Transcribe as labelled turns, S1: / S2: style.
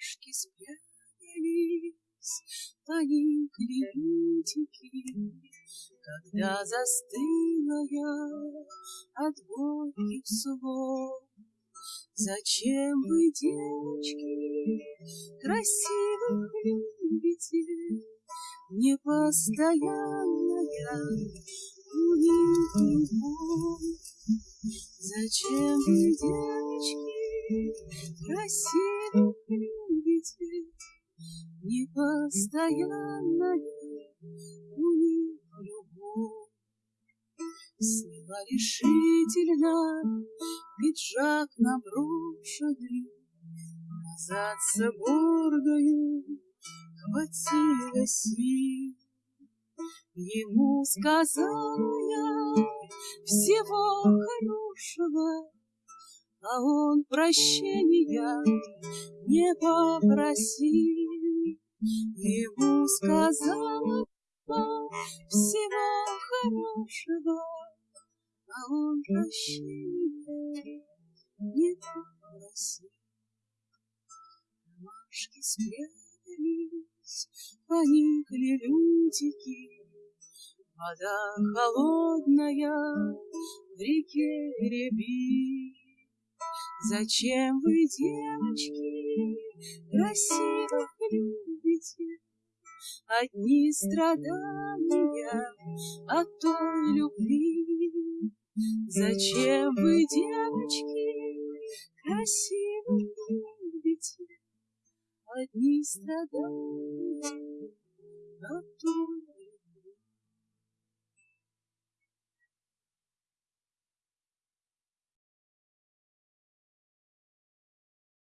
S1: ромашки спрятались, поникли лютики, Когда застыла я от горьких слов. Зачем вы, девочки, красивых любите, Непостоянная у них любовь? Зачем вы, девочки, красивых любите, Непостоянная у них любовь? Сняла решительно пиджак наброшенный, Назад с гордою хватило сил. Ему сказала я всего хорошего, А он прощения не попросил. Ему сказала всего хорошего, А он прощения не попросил. Ромашки спрятались, поникли лютики, Вода холодная в реке рябит. Зачем вы, девочки, красивых любите? Одни страдания от той любви. Зачем вы, девочки, красивых любите? Одни страдания от той